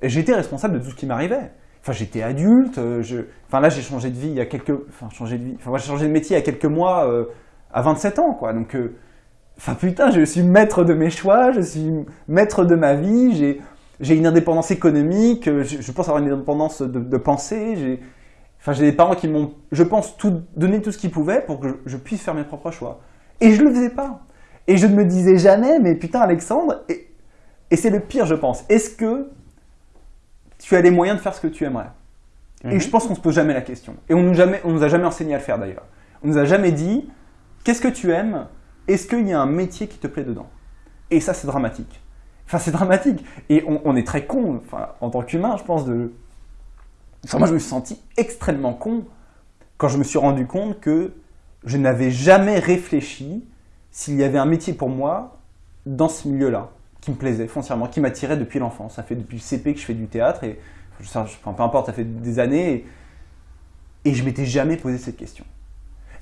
j'étais responsable de tout ce qui m'arrivait. Enfin, j'étais adulte. euh. Enfin, là, j'ai changé de vie il y a quelques. Enfin, changé de vie. Enfin, j'ai changé de métier il y a quelques mois, euh, à 27 ans, quoi. Donc, euh, enfin, putain, je suis maître de mes choix, je suis maître de ma vie. J'ai, une indépendance économique. Je, pense avoir une indépendance de, pensée. J'ai, enfin, des parents qui m'ont, je pense, tout donné tout ce qu'ils pouvaient pour que je, je puisse faire mes propres choix. Et je le faisais pas. Et je ne me disais jamais, mais putain, Alexandre. Et, et c'est le pire, je pense. Est-ce que tu as les moyens de faire ce que tu aimerais Et Mhm. je pense qu'on se pose jamais la question. Et on nous, jamais, on nous a jamais enseigné à le faire d'ailleurs. On nous a jamais dit qu'est-ce que tu aimes? Est-ce qu'il y a un métier qui te plaît dedans? Et ça, c'est dramatique. Enfin, c'est dramatique. Et on, on est très con, enfin, en tant qu'humain, je pense, de. Enfin, moi, je me suis senti extrêmement con quand je me suis rendu compte que je n'avais jamais réfléchi s'il y avait un métier pour moi dans ce milieu-là, qui me plaisait foncièrement, qui m'attirait depuis l'enfance. Ça fait depuis le CP que je fais du théâtre et enfin, peu importe, ça fait des années et, et je m'étais jamais posé cette question.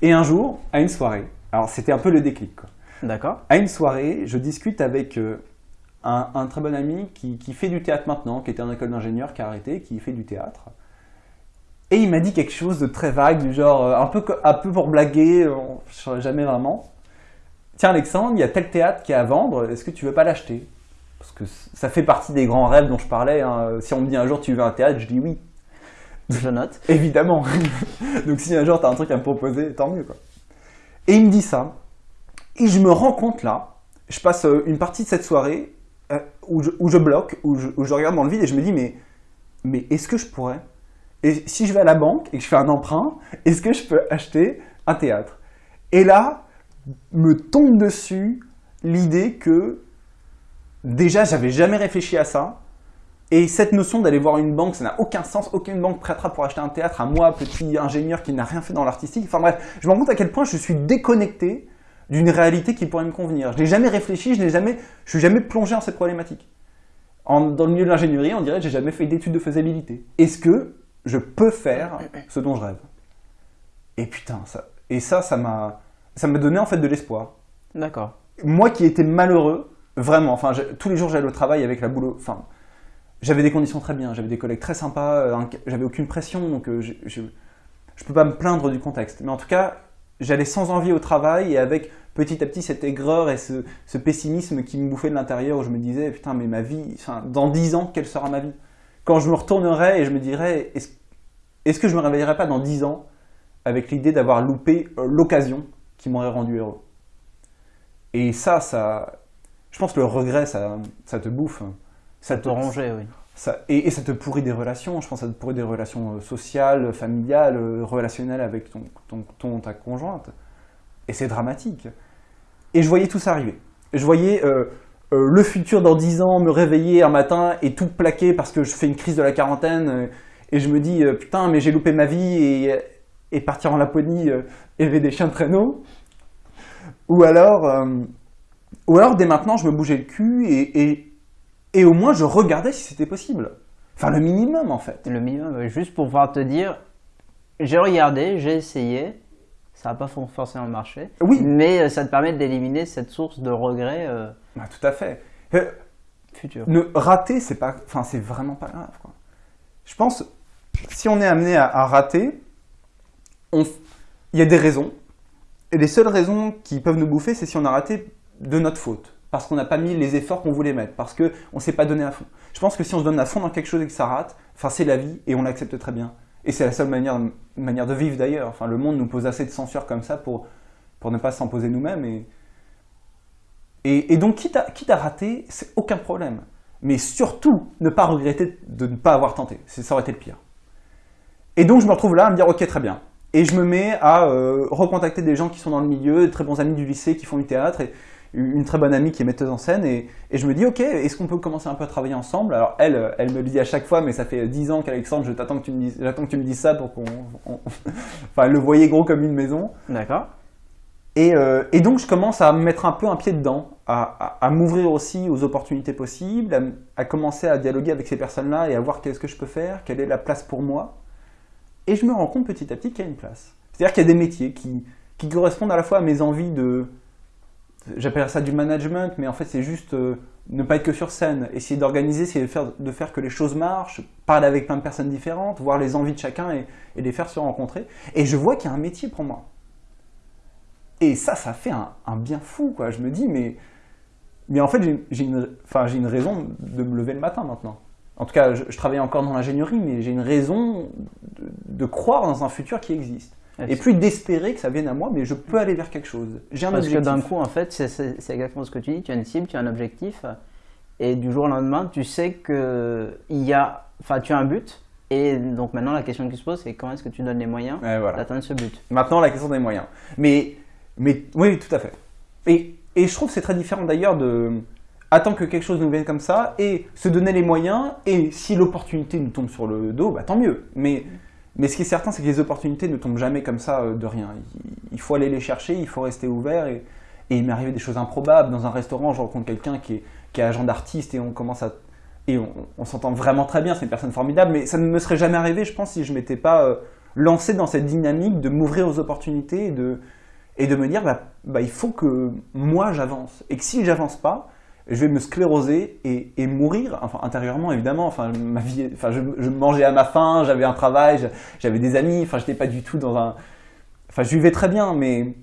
Et un jour, à une soirée, alors c'était un peu le déclic. D'accord. À une soirée, je discute avec euh, un, un très bon ami qui, qui fait du théâtre maintenant, qui était en école d'ingénieur, qui a arrêté, qui fait du théâtre. Et il m'a dit quelque chose de très vague, du genre euh, un peu, un peu pour blaguer, euh, je ne saurais jamais vraiment. Tiens Alexandre, il y a tel théâtre qui est à vendre, est-ce que tu veux pas l'acheter? Parce que ça fait partie des grands rêves dont je parlais. hein. Si on me dit un jour tu veux un théâtre, je dis oui. Je note. Évidemment. Donc si un jour tu as un truc à me proposer, tant mieux. Quoi. Et il me dit ça. Et je me rends compte là, je passe euh, une partie de cette soirée euh, où, je, où je bloque, où je, où je regarde dans le vide et je me dis mais, mais est-ce que je pourrais? Et si je vais à la banque et que je fais un emprunt, est-ce que je peux acheter un théâtre? Et là, me tombe dessus l'idée que déjà j'avais jamais réfléchi à ça et cette notion d'aller voir une banque, ça n'a aucun sens. Aucune banque prêtera pour acheter un théâtre à moi, petit ingénieur qui n'a rien fait dans l'artistique. Enfin bref, je me rends compte à quel point je suis déconnecté d'une réalité qui pourrait me convenir. Je n'ai jamais réfléchi, je n'ai jamais, je suis jamais plongé dans cette problématique. Dans le milieu de l'ingénierie, on dirait que j'ai jamais fait d'études de faisabilité. Est-ce que je peux faire ce dont je rêve? Et putain, ça, et ça, ça m'a, ça m'a donné en fait de l'espoir D'accord. moi qui étais malheureux, vraiment, enfin, tous les jours j'allais au travail avec la boulot, enfin, j'avais des conditions très bien, j'avais des collègues très sympas, euh, j'avais aucune pression, donc euh, je, je, je peux pas me plaindre du contexte. Mais en tout cas, j'allais sans envie au travail et avec petit à petit cette aigreur et ce, ce pessimisme qui me bouffait de l'intérieur où je me disais, putain, mais ma vie, enfin, dans dix ans, quelle sera ma vie? Quand je me retournerai et je me dirais, est-ce que je me réveillerai pas dans dix ans avec l'idée d'avoir loupé euh, l'occasion qui m'aurait rendu heureux et ça, ça, je pense que le regret, ça, ça te bouffe. Ça Te ronger, oui. ça, et, et ça te pourrit des relations. Je pense que ça te pourrit des relations euh, sociales, familiales, euh, relationnelles avec ton, ton, ton- ta conjointe. Et c'est dramatique. Et je voyais tout ça arriver. Je voyais euh, euh, le futur dans 10 ans me réveiller un matin et tout plaquer parce que je fais une crise de la quarantaine. euh, et je me dis, putain, mais j'ai loupé ma vie et, et partir en Laponie, euh, élever des chiens de traîneau. Ou alors, euh, ou alors, dès maintenant, je me bougeais le cul et, et, et au moins je regardais si c'était possible. Enfin, le minimum en fait. Le minimum, juste pour pouvoir te dire, j'ai regardé, j'ai essayé, ça n'a pas for- forcément marché. Oui. Mais euh, ça te permet d'éliminer cette source de regret euh, Bah, tout à fait. Euh, futur. Ne rater, c'est pas, enfin, c'est vraiment pas grave. Quoi. Je pense, si on est amené à, à rater, on il y a des raisons. Et les seules raisons qui peuvent nous bouffer, c'est si on a raté de notre faute. Parce qu'on n'a pas mis les efforts qu'on voulait mettre. Parce qu'on ne s'est pas donné à fond. Je pense que si on se donne à fond dans quelque chose et que ça rate, enfin, c'est la vie et on l'accepte très bien. Et c'est la seule manière, manière de vivre d'ailleurs. Enfin, le monde nous pose assez de censure comme ça pour, pour ne pas s'en poser nous-mêmes. Et, et, donc, quitte à, quitte à rater, c'est aucun problème. Mais surtout, ne pas regretter de ne pas avoir tenté. Ça aurait été le pire. Et donc, je me retrouve là à me dire, ok, très bien. Et je me mets à euh, recontacter des gens qui sont dans le milieu, de très bons amis du lycée qui font du théâtre, et une très bonne amie qui est metteuse en scène. Et, et je me dis, ok, est-ce qu'on peut commencer un peu à travailler ensemble? Alors, elle, elle me le dit à chaque fois, mais ça fait 10 ans qu'Alexandre, je t'attends que tu me dises, j'attends que tu me dises ça pour qu'on. on- enfin, elle le voyait gros comme une maison. D'accord Et, euh, et donc, je commence à me mettre un peu un pied dedans, à, à- à m'ouvrir aussi aux opportunités possibles, à commencer à dialoguer avec ces personnes-là et à voir qu'est-ce que je peux faire, quelle est la place pour moi. Et je me rends compte petit à petit qu'il y a une place. C'est-à-dire qu'il y a des métiers qui, qui correspondent à la fois à mes envies de, j'appelle ça du management, mais en fait c'est juste euh, ne pas être que sur scène, essayer d'organiser, essayer de faire, que les choses marchent, parler avec plein de personnes différentes, voir les envies de chacun et, les faire se rencontrer. Et je vois qu'il y a un métier pour moi. Et ça, ça fait un, bien fou, quoi. Je me dis, mais, mais en fait, j'ai- une, une raison de me lever le matin maintenant. En tout cas, je, je travaille encore dans l'ingénierie, mais j'ai une raison de, de croire dans un futur qui existe. Et puis d'espérer que ça vienne à moi, mais je peux aller vers quelque chose. J'ai un Parce que objectif. d'un coup, en fait, c'est- exactement ce que tu dis. Tu as une cible, tu as un objectif, et du jour au lendemain, tu sais que il y a, enfin, tu as un but. Et donc maintenant, la question qui se pose, c'est comment est-ce que tu donnes les moyens voilà. d'atteindre ce but? Maintenant, la question des moyens. Mais, mais oui, tout à fait. Et, et je trouve que c'est très différent d'ailleurs de attendre que quelque chose nous vienne comme ça et se donner les moyens. Et si l'opportunité nous tombe sur le dos, bah, tant mieux. Mais, mais ce qui est certain, c'est que les opportunités ne tombent jamais comme ça euh, de rien. Il, faut aller les chercher, il faut rester ouvert. Et, il m'est arrivé des choses improbables. Dans un restaurant, je rencontre quelqu'un qui est, qui est agent d'artiste et on commence à. Et on, s'entend vraiment très bien, c'est une personne formidable, mais ça ne me serait jamais arrivé, je pense, si je m'étais pas euh, lancé dans cette dynamique de m'ouvrir aux opportunités et de, et de me dire bah, bah, il faut que moi j'avance. Et que si j'avance pas, je vais me scléroser et, mourir, intérieurement évidemment. Enfin, ma vie, enfin, je, mangeais à ma faim, j'avais un travail, j'avais des amis, enfin, j'étais pas du tout dans un. Enfin, je vivais très bien, mais.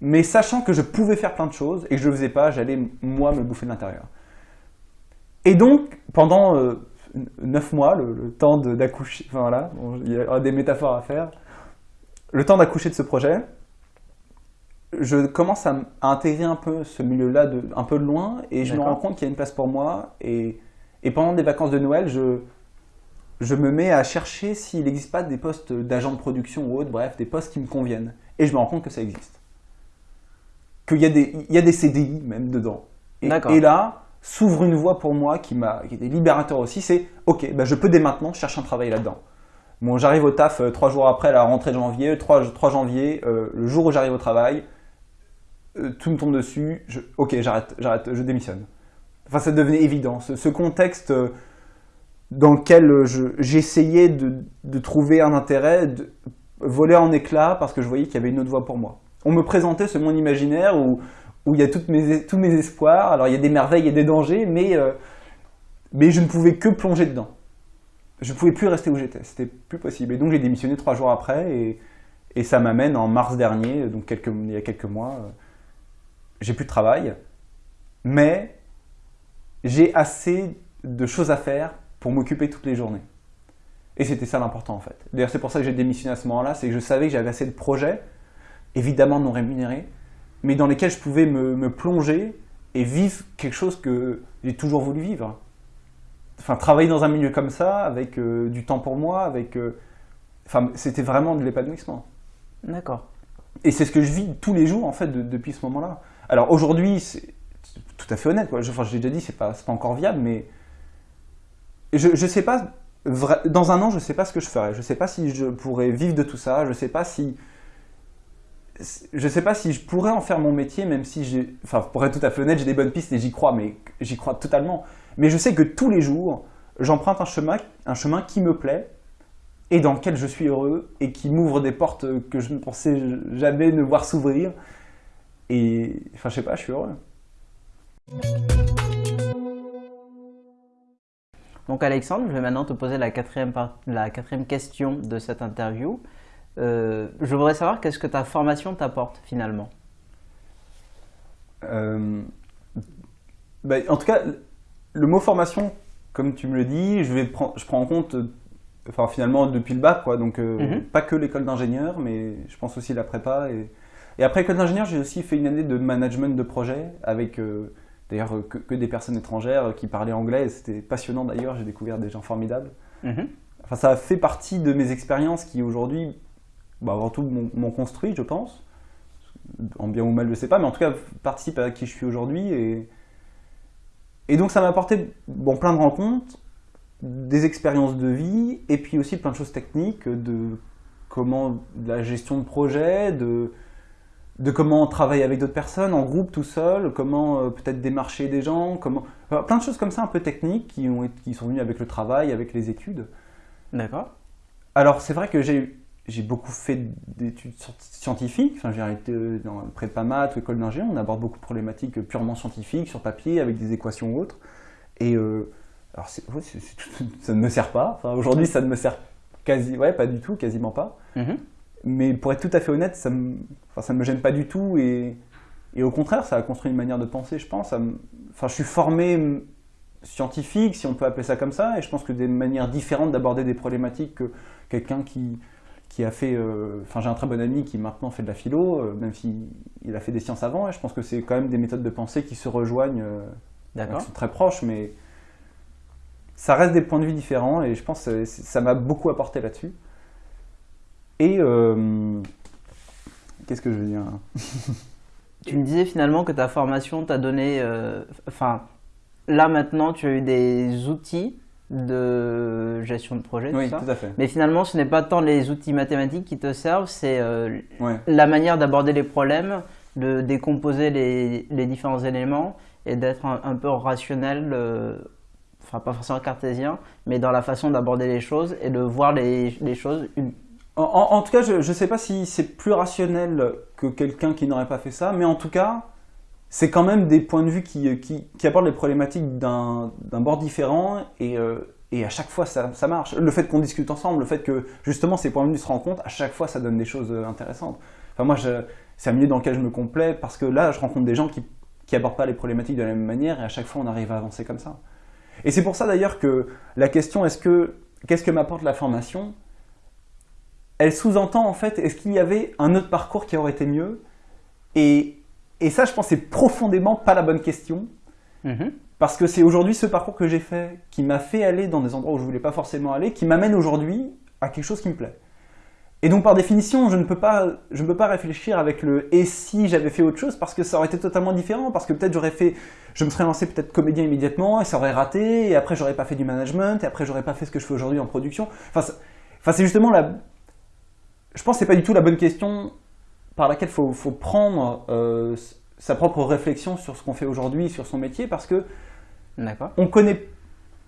Mais sachant que je pouvais faire plein de choses et que je le faisais pas, j'allais moi me bouffer de l'intérieur. Et donc, pendant euh, neuf mois, le, temps d'accoucher, enfin voilà, il y a des métaphores à faire, le temps d'accoucher de ce projet, je commence à, intégrer un peu ce milieu-là un peu de loin et je me rends compte qu'il y a une place pour moi. Et, et pendant les vacances de Noël, je, je me mets à chercher s'il n'existe pas des postes d'agent de production ou autre, bref, des postes qui me conviennent. Et je me rends compte que ça existe. Qu'il y, a des- il y a des CDI même dedans. Et, là, s'ouvre une voie pour moi qui, qui était libérateur aussi, c'est ok, bah, je peux dès maintenant chercher un travail là-dedans. Bon, j'arrive au taf euh, trois jours après la rentrée de janvier, 3, 3 janvier, euh, le jour où j'arrive au travail, euh, tout me tombe dessus, ok, j'arrête, j'arrête, je démissionne. Enfin, ça devenait évident. Ce, contexte euh, dans lequel euh, je- j'essayais de, de trouver un intérêt, de voler en éclats parce que je voyais qu'il y avait une autre voie pour moi. On me présentait ce monde imaginaire où, où il y a toutes mes, tous mes espoirs. Alors, il y a des merveilles et des dangers, mais, euh, mais je ne pouvais que plonger dedans. Je ne pouvais plus rester où j'étais, c'était plus possible. Et donc, j'ai démissionné trois jours après et, et ça m'amène en mars dernier, donc quelques, il y a quelques mois. J'ai plus de travail, mais j'ai assez de choses à faire pour m'occuper toutes les journées. Et c'était ça l'important en fait. D'ailleurs, c'est pour ça que j'ai démissionné à ce moment-là, c'est que je savais que j'avais assez de projets, évidemment non rémunérés, mais dans lesquels je pouvais me, me plonger et vivre quelque chose que j'ai toujours voulu vivre. Enfin, travailler dans un milieu comme ça, avec euh, du temps pour moi, avec. euh, Enfin, c'était vraiment de l'épanouissement. D'accord. Et c'est ce que je vis tous les jours en fait de- depuis ce moment-là. Alors aujourd'hui, c'est tout à fait honnête. Quoi. Enfin, je déjà dit, c'est pas, pas encore viable, mais je, je sais pas. Dans un an, je sais pas ce que je ferai. Je sais pas si je pourrais vivre de tout ça. Je sais pas si. Je sais pas si je pourrais en faire mon métier, même si j'ai. Enfin, pour être tout à fait honnête, j'ai des bonnes pistes et j'y crois, mais j'y crois totalement. Mais je sais que tous les jours, j'emprunte un chemin, un chemin qui me plaît et dans lequel je suis heureux et qui m'ouvre des portes que je ne pensais jamais ne voir s'ouvrir. Et enfin, je sais pas, je suis heureux. Donc Alexandre, je vais maintenant te poser la quatrième, par- la quatrième question de cette interview. Euh, je voudrais savoir qu'est-ce que ta formation t'apporte finalement? Euh, bah, en tout cas, le mot formation, comme tu me le dis, je, vais prendre, je prends en compte, euh, enfin finalement depuis le bac, quoi, donc euh, Mhm. pas que l'école d'ingénieur, mais je pense aussi la prépa. Et, et après l'école d'ingénieur, j'ai aussi fait une année de management de projet avec euh, d'ailleurs euh, que, que des personnes étrangères euh, qui parlaient anglais. C'était passionnant d'ailleurs, j'ai découvert des gens formidables. Mhm. Enfin, ça fait partie de mes expériences qui aujourd'hui, bah, avant tout, m'ont construit, je pense. En bien ou mal, je sais pas, mais en tout cas, participent à qui je suis aujourd'hui. Et, et donc, ça m'a apporté bon, plein de rencontres, des expériences de vie, et puis aussi plein de choses techniques, de comment de la gestion de projet, de, de comment travailler avec d'autres personnes, en groupe, tout seul, comment euh, peut-être démarcher des gens, comment... enfin, plein de choses comme ça un peu techniques qui, ont, été- qui sont venues avec le travail, avec les études. D'accord. Alors, c'est vrai que j'ai j'ai beaucoup fait d'études scientifiques. Enfin, j'ai été dans prépa maths ou école d'ingénieur. On aborde beaucoup de problématiques purement scientifiques, sur papier, avec des équations ou autres. Et euh, alors, ça ne me sert pas. Enfin, aujourd'hui, ça ne me sert quasi, ouais, pas du tout, quasiment pas. Mm-hmm. Mais pour être tout à fait honnête, ça me, enfin, ça me gêne pas du tout. Et, et, au contraire, ça a construit une manière de penser, je pense. enfin, je suis formé scientifique, si on peut appeler ça comme ça, et je pense que des manières différentes d'aborder des problématiques que quelqu'un qui, qui a fait. Euh, enfin, j'ai un très bon ami qui maintenant fait de la philo, euh, même s'il il a fait des sciences avant, et je pense que c'est quand même des méthodes de pensée qui se rejoignent, euh, qui sont très proches, mais ça reste des points de vue différents, et je pense que ça m'a beaucoup apporté là-dessus. Et. Qu'est-ce que je veux dire Tu me disais finalement que ta formation t'a donné. Enfin, là maintenant, tu as eu des outils de gestion de projet, oui, tout, à fait. Mais finalement, ce n'est pas tant les outils mathématiques qui te servent, c'est euh, la manière d'aborder les problèmes, de décomposer les, les différents éléments et d'être un, peu rationnel, euh, enfin pas forcément cartésien, mais dans la façon d'aborder les choses et de voir les, les choses. En, tout cas, je ne sais pas si c'est plus rationnel que quelqu'un qui n'aurait pas fait ça, mais en tout cas, c'est quand même des points de vue qui, qui abordent les problématiques d'un bord différent et, euh, et, à chaque fois ça, ça marche. Le fait qu'on discute ensemble, le fait que justement ces points de vue se rencontrent, à chaque fois ça donne des choses euh, intéressantes. Enfin moi c'est un milieu dans lequel je me complais parce que là je rencontre des gens qui n'abordent pas les problématiques de la même manière et à chaque fois on arrive à avancer comme ça. Et c'est pour ça d'ailleurs que la question est-ce que qu'est-ce que m'apporte la formation? Elle sous-entend en fait est-ce qu'il y avait un autre parcours qui aurait été mieux? Et et ça, je pense, c'est profondément pas la bonne question. Mhm. Parce que c'est aujourd'hui ce parcours que j'ai fait qui m'a fait aller dans des endroits où je voulais pas forcément aller, qui m'amène aujourd'hui à quelque chose qui me plaît. Et donc par définition, je ne peux pas, je ne peux pas réfléchir avec le et si j'avais fait autre chose parce que ça aurait été totalement différent, parce que peut-être j'aurais fait, je me serais lancé peut-être comédien immédiatement et ça aurait raté, et après j'aurais pas fait du management, et après j'aurais pas fait ce que je fais aujourd'hui en production. Enfin, enfin c'est justement la, je pense que c'est pas du tout la bonne question par laquelle il faut, prendre euh, sa propre réflexion sur ce qu'on fait aujourd'hui, sur son métier, parce que on connaît,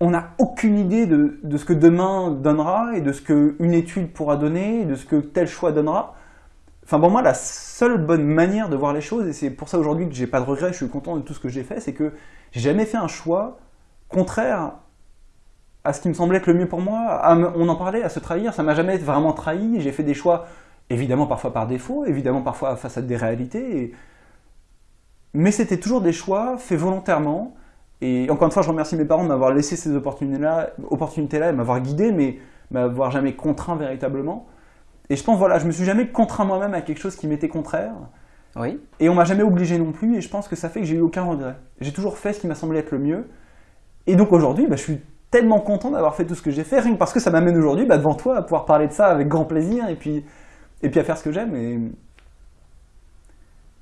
on n'a aucune idée de, ce que demain donnera et de ce qu'une étude pourra donner, et de ce que tel choix donnera. Enfin, pour moi, la seule bonne manière de voir les choses, et c'est pour ça aujourd'hui que j'ai pas de regrets, je suis content de tout ce que j'ai fait, c'est que j'ai jamais fait un choix contraire à ce qui me semblait être le mieux pour moi. on en parlait, à se trahir, ça m'a jamais vraiment trahi. J'ai fait des choix évidemment parfois par défaut, évidemment parfois face à des réalités. Mais c'était toujours des choix faits volontairement. Et encore une fois, je remercie mes parents de m'avoir laissé ces opportunités-là opportunités -là, et m'avoir guidé, mais m'avoir jamais contraint véritablement. Et je pense, voilà, je me suis jamais contraint moi-même à quelque chose qui m'était contraire. Oui. Et on m'a jamais obligé non plus, et je pense que ça fait que j'ai eu aucun regret. J'ai toujours fait ce qui m'a semblé être le mieux. Et donc aujourd'hui, bah, je suis tellement content d'avoir fait tout ce que j'ai fait, rien que parce que ça m'amène aujourd'hui bah, devant toi à pouvoir parler de ça avec grand plaisir, et puis et puis à faire ce que j'aime. Et,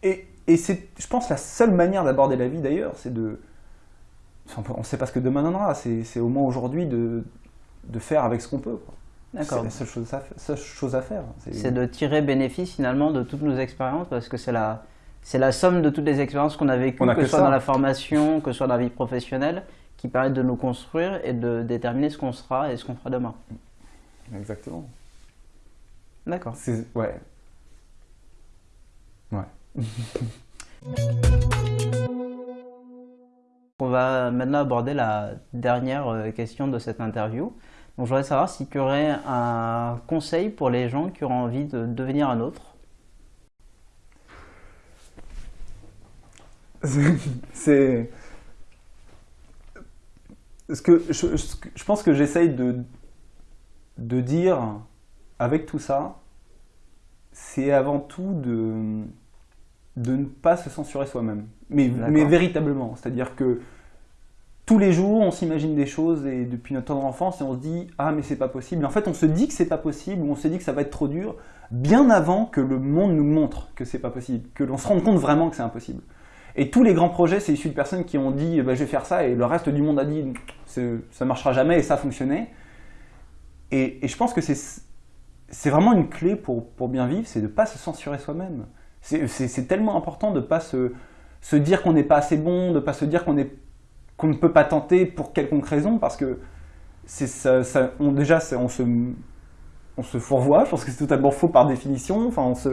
et, et c'est, je pense, la seule manière d'aborder la vie d'ailleurs, c'est de. On ne sait pas ce que demain donnera, c'est au moins aujourd'hui de, de, faire avec ce qu'on peut. C'est la seule chose à, seule chose à faire. C'est de tirer bénéfice finalement de toutes nos expériences parce que c'est la, c'est la somme de toutes les expériences qu'on a vécues, que, ce soit dans la formation, que ce soit dans la vie professionnelle, qui permettent de nous construire et de déterminer ce qu'on sera et ce qu'on fera demain. Exactement. D'accord. Ouais. Ouais. On va maintenant aborder la dernière euh, question de cette interview. Donc, je voudrais savoir si tu aurais un conseil pour les gens qui auraient envie de devenir un autre. C'est. Ce que je, je pense que j'essaye de, de dire avec tout ça, c'est avant tout de, de ne pas se censurer soi-même. Mais, mais véritablement. C'est-à-dire que tous les jours, on s'imagine des choses et depuis notre tendre enfance, et on se dit Ah, mais c'est pas possible. En fait, on se dit que c'est pas possible, ou on se dit que ça va être trop dur, bien avant que le monde nous montre que c'est pas possible, que l'on se rende compte vraiment que c'est impossible. Et tous les grands projets, c'est issu de personnes qui ont dit bah, Je vais faire ça, et le reste du monde a dit Ça marchera jamais, et ça a fonctionné. Et, je pense que c'est vraiment une clé pour, pour bien vivre, c'est de ne pas se censurer soi-même. C'est tellement important de ne pas se, se dire qu'on n'est pas assez bon, de ne pas se dire qu'on qu'on ne peut pas tenter pour quelconque raison, parce que ça, ça, on, déjà, on se, on se fourvoie. Je pense que c'est totalement faux par définition. Enfin, on se,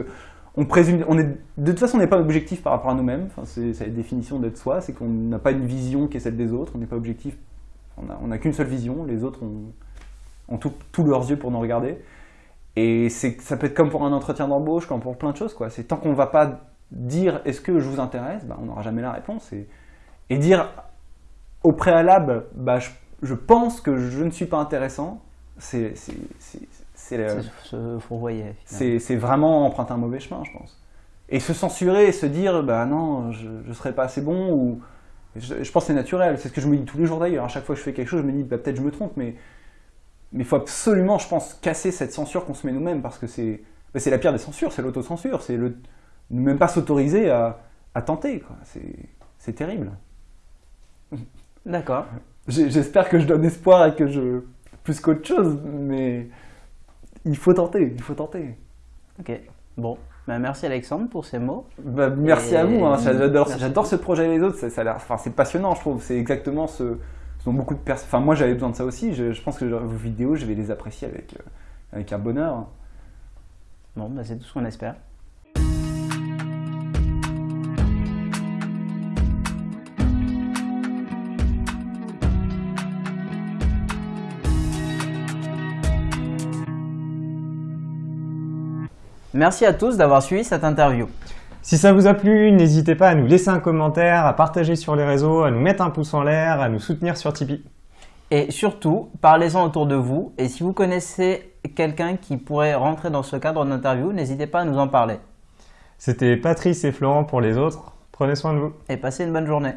on présume, on est, de toute façon, on n'est pas objectif par rapport à nous-mêmes. C'est la définition d'être soi, c'est qu'on n'a pas une vision qui est celle des autres. On n'est pas objectif. On n'a qu'une seule vision. Les autres ont, tous leurs yeux pour nous regarder. Et ça peut être comme pour un entretien d'embauche, comme pour plein de choses. C'est tant qu'on va pas dire est-ce que je vous intéresse, bah, on n'aura jamais la réponse. Et, et dire au préalable, bah, je, je pense que je ne suis pas intéressant, c'est, c'est, c'est vraiment emprunter un mauvais chemin, je pense. Et se censurer et se dire, bah non, je ne serai pas assez bon, ou. Je, je pense que c'est naturel, c'est ce que je me dis tous les jours d'ailleurs. À chaque fois que je fais quelque chose, je me dis, bah, peut-être je me trompe, mais mais il faut absolument, je pense, casser cette censure qu'on se met nous-mêmes, parce que c'est bah, la pire des censures, c'est l'autocensure, c'est ne même pas s'autoriser à, à tenter, quoi. C'est terrible. D'accord. J'espère que je donne espoir et que je. plus qu'autre chose, mais il faut tenter, il faut tenter. Ok. Bon. Ben, merci Alexandre pour ces mots. Bah, merci Et- à vous, hein. j'adore, ce projet les autres, ça, enfin, c'est passionnant je trouve, c'est exactement ce, ce dont beaucoup de personnes, enfin moi j'avais besoin de ça aussi, je, je pense que vos vidéos je vais les apprécier avec, euh, avec un bonheur. Bon, ben, c'est tout ce qu'on espère. Merci à tous d'avoir suivi cette interview. Si ça vous a plu, n'hésitez pas à nous laisser un commentaire, à partager sur les réseaux, à nous mettre un pouce en l'air, à nous soutenir sur Tipeee. Et surtout, parlez-en autour de vous. Et si vous connaissez quelqu'un qui pourrait rentrer dans ce cadre d'interview, n'hésitez pas à nous en parler. C'était Patrice et Florent pour les autres. Prenez soin de vous. Et passez une bonne journée.